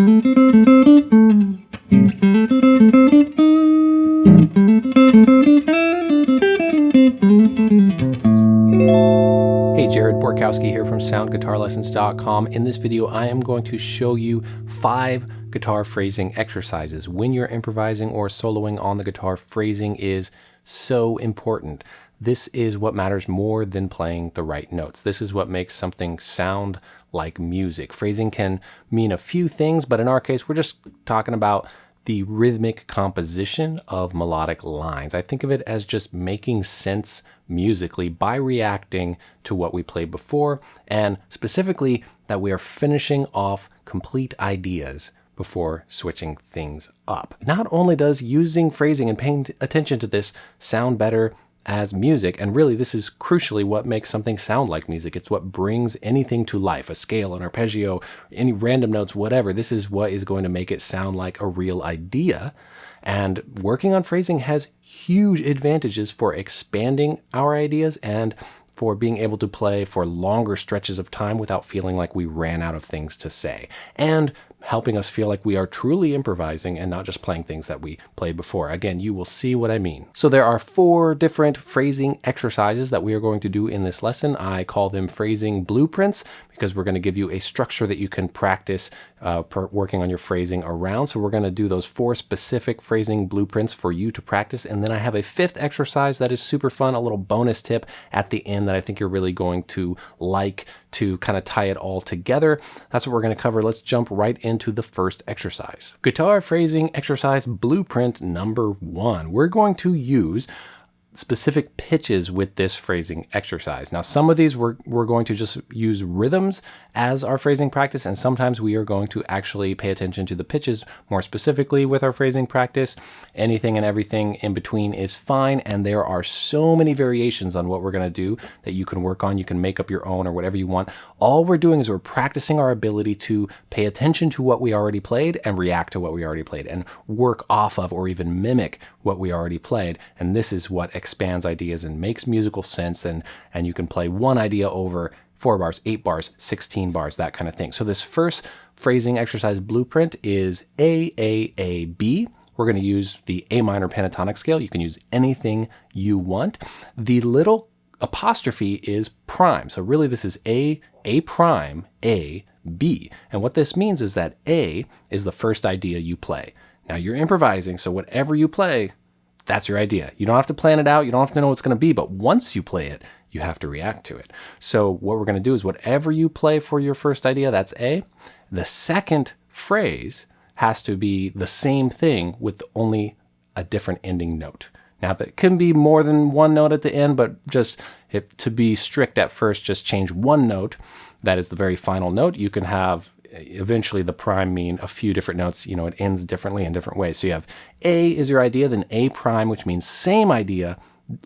Hey, Jared Borkowski here from SoundGuitarLessons.com. In this video, I am going to show you five guitar phrasing exercises. When you're improvising or soloing on the guitar, phrasing is so important. This is what matters more than playing the right notes. This is what makes something sound like music. Phrasing can mean a few things, but in our case, we're just talking about the rhythmic composition of melodic lines. I think of it as just making sense musically by reacting to what we played before, and specifically that we are finishing off complete ideas before switching things up. Not only does using phrasing and paying attention to this sound better as music. And really, this is crucially what makes something sound like music. It's what brings anything to life, a scale, an arpeggio, any random notes, whatever. This is what is going to make it sound like a real idea. And working on phrasing has huge advantages for expanding our ideas and for being able to play for longer stretches of time without feeling like we ran out of things to say. And helping us feel like we are truly improvising and not just playing things that we played before. Again, you will see what I mean. So there are four different phrasing exercises that we are going to do in this lesson. I call them phrasing blueprints because we're going to give you a structure that you can practice uh, working on your phrasing around. So we're going to do those four specific phrasing blueprints for you to practice. And then I have a fifth exercise that is super fun, a little bonus tip at the end that I think you're really going to like to kind of tie it all together. That's what we're going to cover. Let's jump right into the first exercise. Guitar phrasing exercise blueprint number one. We're going to use specific pitches with this phrasing exercise. Now, some of these we're, we're going to just use rhythms as our phrasing practice, and sometimes we are going to actually pay attention to the pitches more specifically with our phrasing practice. Anything and everything in between is fine, and there are so many variations on what we're going to do that you can work on. You can make up your own or whatever you want. All we're doing is we're practicing our ability to pay attention to what we already played and react to what we already played and work off of or even mimic what we already played. And this is what expands ideas and makes musical sense and, and you can play one idea over four bars, eight bars, 16 bars, that kind of thing. So this first phrasing exercise blueprint is AAAB. We're going to use the A minor pentatonic scale. You can use anything you want. The little apostrophe is prime. So really this is A, A prime, A, B. And what this means is that A is the first idea you play. Now you're improvising, so whatever you play, that's your idea. You don't have to plan it out. You don't have to know what's going to be, but once you play it, you have to react to it. So what we're going to do is whatever you play for your first idea, that's A. The second phrase has to be the same thing with only a different ending note. Now that can be more than one note at the end, but just if, to be strict at first, just change one note. That is the very final note. You can have eventually the prime mean a few different notes, you know, it ends differently in different ways. So you have A is your idea, then A prime, which means same idea,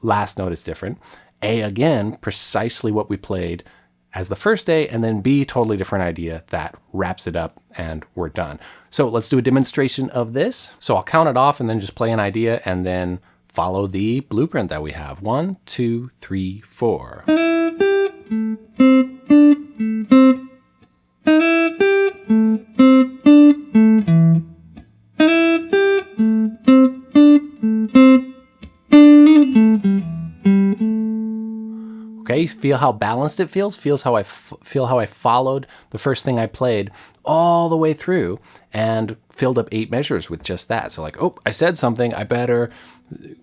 last note is different. A again, precisely what we played as the first A, and then B, totally different idea that wraps it up and we're done. So let's do a demonstration of this. So I'll count it off and then just play an idea and then follow the blueprint that we have. One, two, three, four. Feel how balanced it feels? Feels how I feel how I followed the first thing I played all the way through and filled up eight measures with just that. So like, oh, I said something, I better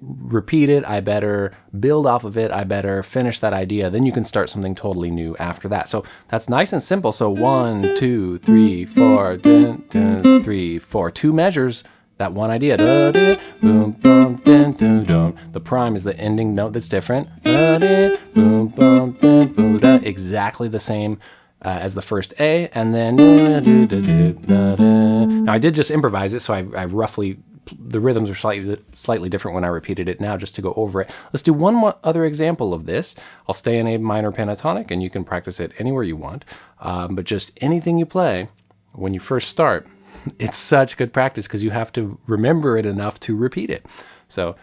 repeat it, I better build off of it, I better finish that idea. Then you can start something totally new after that. So that's nice and simple. So one, two, three, four, dun, dun, three, four, two measures that one idea. The prime is the ending note that's different. Exactly the same uh, as the first A, and then now I did just improvise it, so I, I roughly the rhythms are slightly slightly different when I repeated it now just to go over it. Let's do one more other example of this. I'll stay in a minor pentatonic and you can practice it anywhere you want. Um, but just anything you play when you first start, it's such good practice because you have to remember it enough to repeat it. So,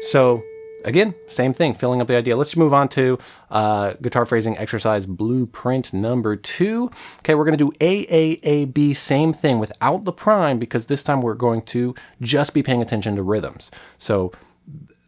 So again, same thing, filling up the idea. Let's just move on to uh, guitar phrasing exercise blueprint number two. Okay, we're going to do AAAB, same thing without the prime because this time we're going to just be paying attention to rhythms. So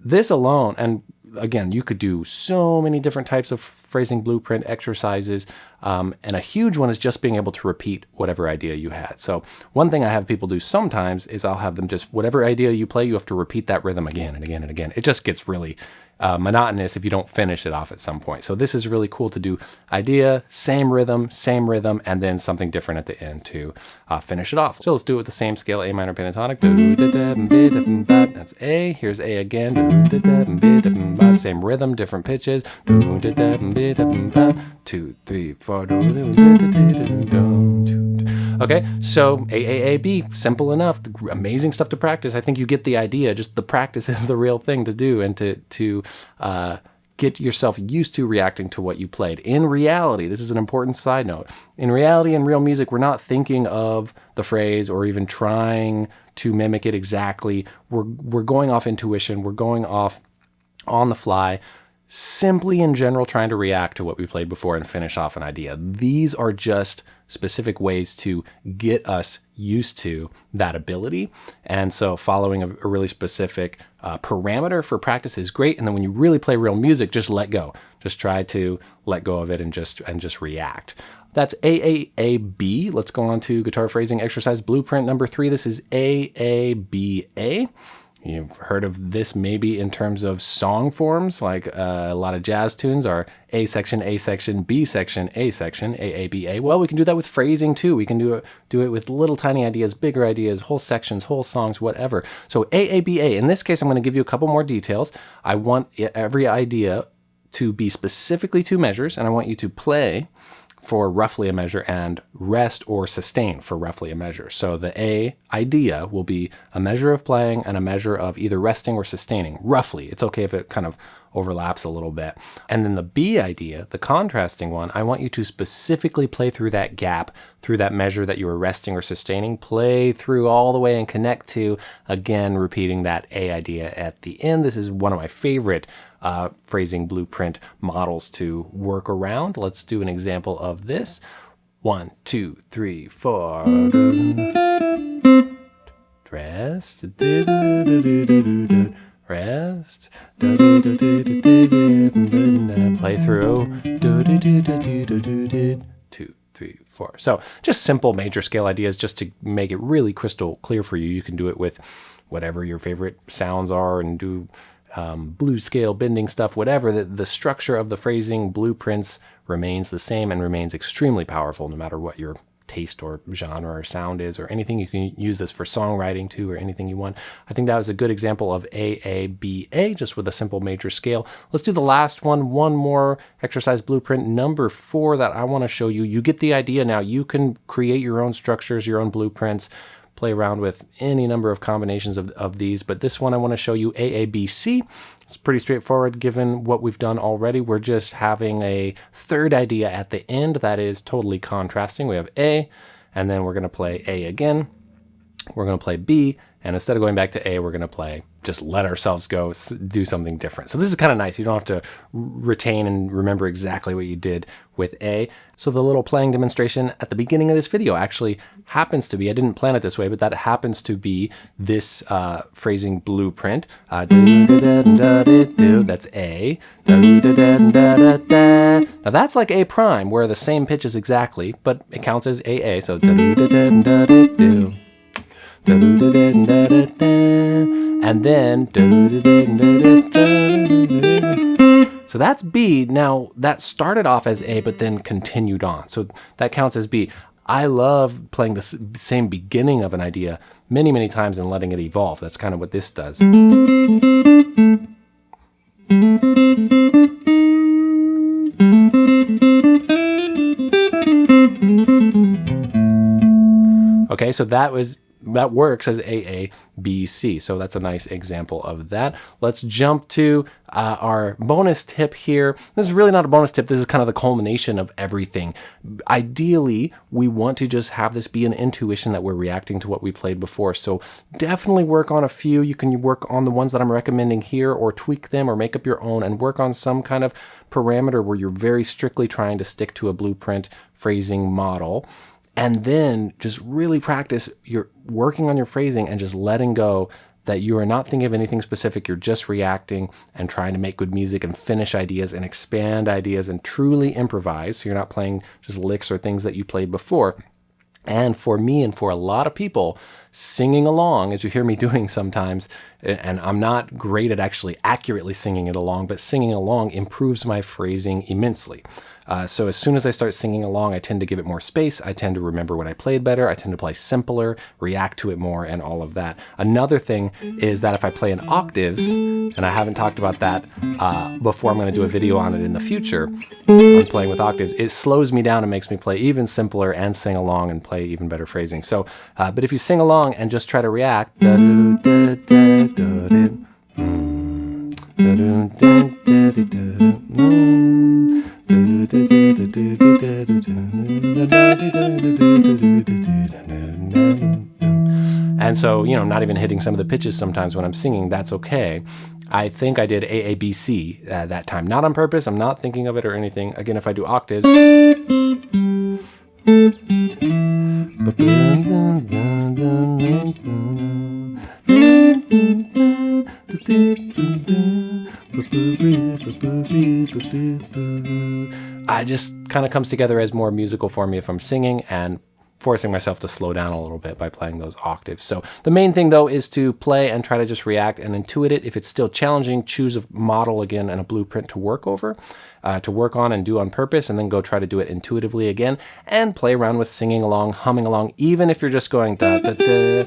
this alone, and again, you could do so many different types of phrasing blueprint exercises. Um, and a huge one is just being able to repeat whatever idea you had. So one thing I have people do sometimes is I'll have them just, whatever idea you play, you have to repeat that rhythm again and again and again. It just gets really uh, monotonous if you don't finish it off at some point. So this is really cool to do idea, same rhythm, same rhythm, and then something different at the end to uh, finish it off. So let's do it with the same scale, A minor pentatonic. That's A. Here's A again. Same rhythm, different pitches. Two, three, four. Okay, so AAAB, simple enough, amazing stuff to practice. I think you get the idea. Just the practice is the real thing to do and to, to uh, get yourself used to reacting to what you played. In reality, this is an important side note. In reality, in real music, we're not thinking of the phrase or even trying to mimic it exactly. We're, we're going off intuition. We're going off on the fly simply in general trying to react to what we played before and finish off an idea. These are just specific ways to get us used to that ability. And so following a, a really specific uh, parameter for practice is great. And then when you really play real music, just let go. Just try to let go of it and just and just react. That's AAAB. Let's go on to guitar phrasing exercise blueprint number three. This is AABA. You've heard of this maybe in terms of song forms, like uh, a lot of jazz tunes are A section, A section, B section, A section, A, A, B, A. Well, we can do that with phrasing too. We can do it, do it with little tiny ideas, bigger ideas, whole sections, whole songs, whatever. So A, A, B, A. In this case, I'm going to give you a couple more details. I want every idea to be specifically two measures, and I want you to play for roughly a measure and rest or sustain for roughly a measure. So the A idea will be a measure of playing and a measure of either resting or sustaining, roughly. It's okay if it kind of overlaps a little bit. And then the B idea, the contrasting one, I want you to specifically play through that gap, through that measure that you were resting or sustaining, play through all the way and connect to, again, repeating that A idea at the end. This is one of my favorite uh, phrasing blueprint models to work around. Let's do an example of this. One, two, three, four. Rest. Rest. Play through. Two, three, four. So just simple major scale ideas just to make it really crystal clear for you. You can do it with whatever your favorite sounds are and do um, blues scale, bending stuff, whatever, the, the structure of the phrasing blueprints remains the same and remains extremely powerful no matter what your taste or genre or sound is or anything. You can use this for songwriting too or anything you want. I think that was a good example of AABA just with a simple major scale. Let's do the last one, one more exercise blueprint number four that I want to show you. You get the idea now. You can create your own structures, your own blueprints play around with any number of combinations of, of these, but this one I want to show you AABC. It's pretty straightforward given what we've done already. We're just having a third idea at the end that is totally contrasting. We have A, and then we're going to play A again. We're going to play B, and instead of going back to A, we're going to play, just let ourselves go, do something different. So this is kind of nice. You don't have to retain and remember exactly what you did with A. So the little playing demonstration at the beginning of this video actually happens to be, I didn't plan it this way, but that happens to be this uh, phrasing blueprint. Uh, that's A. Now that's like A prime, where the same pitch is exactly, but it counts as AA. So and then so that's B. Now that started off as A, but then continued on. So that counts as B. I love playing the same beginning of an idea many, many times and letting it evolve. That's kind of what this does. Okay, so that was that works as AABC. So that's a nice example of that. Let's jump to uh, our bonus tip here. This is really not a bonus tip. This is kind of the culmination of everything. Ideally, we want to just have this be an intuition that we're reacting to what we played before. So definitely work on a few. You can work on the ones that I'm recommending here or tweak them or make up your own and work on some kind of parameter where you're very strictly trying to stick to a blueprint phrasing model and then just really practice your working on your phrasing and just letting go that you are not thinking of anything specific. You're just reacting and trying to make good music and finish ideas and expand ideas and truly improvise. So you're not playing just licks or things that you played before. And for me and for a lot of people, singing along, as you hear me doing sometimes, and I'm not great at actually accurately singing it along, but singing along improves my phrasing immensely. Uh, so as soon as I start singing along, I tend to give it more space. I tend to remember what I played better. I tend to play simpler, react to it more, and all of that. Another thing is that if I play in octaves, and I haven't talked about that uh, before, I'm going to do a video on it in the future on playing with octaves, it slows me down and makes me play even simpler and sing along and play even better phrasing. So, uh, but if you sing along and just try to react, and so, you know, I'm not even hitting some of the pitches sometimes when I'm singing, that's okay. I think I did AABC uh, that time. Not on purpose, I'm not thinking of it or anything. Again, if I do octaves. I just kind of comes together as more musical for me if I'm singing and forcing myself to slow down a little bit by playing those octaves. So the main thing though is to play and try to just react and intuit it. If it's still challenging, choose a model again and a blueprint to work over, uh, to work on and do on purpose, and then go try to do it intuitively again and play around with singing along, humming along, even if you're just going da da da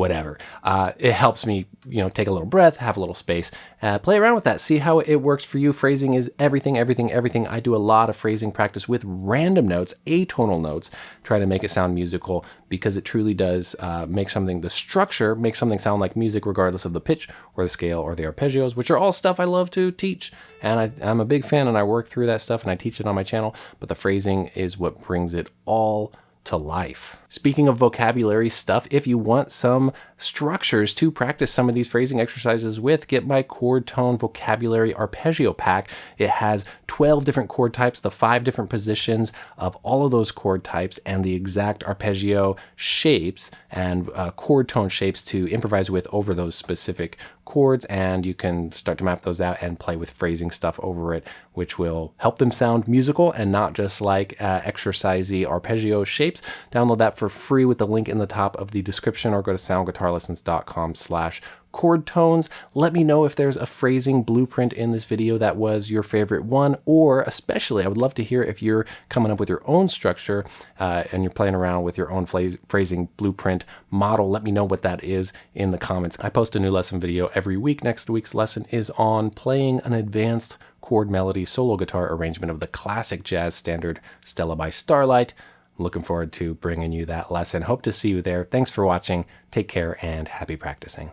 whatever. Uh, it helps me, you know, take a little breath, have a little space, uh, play around with that, see how it works for you. Phrasing is everything, everything, everything. I do a lot of phrasing practice with random notes, atonal notes, try to make it sound musical because it truly does uh, make something, the structure makes something sound like music regardless of the pitch or the scale or the arpeggios, which are all stuff I love to teach. And I, I'm a big fan and I work through that stuff and I teach it on my channel, but the phrasing is what brings it all to life. Speaking of vocabulary stuff, if you want some structures to practice some of these phrasing exercises with, get my chord tone vocabulary arpeggio pack. It has 12 different chord types, the five different positions of all of those chord types, and the exact arpeggio shapes and uh, chord tone shapes to improvise with over those specific chords. And you can start to map those out and play with phrasing stuff over it, which will help them sound musical and not just like uh, exercisey arpeggio shapes. Download that for free with the link in the top of the description or go to soundguitarlessons.com slash chord tones. Let me know if there's a phrasing blueprint in this video that was your favorite one, or especially I would love to hear if you're coming up with your own structure uh, and you're playing around with your own phrasing blueprint model. Let me know what that is in the comments. I post a new lesson video every week. Next week's lesson is on playing an advanced chord melody solo guitar arrangement of the classic jazz standard Stella by Starlight. Looking forward to bringing you that lesson. Hope to see you there. Thanks for watching. Take care and happy practicing.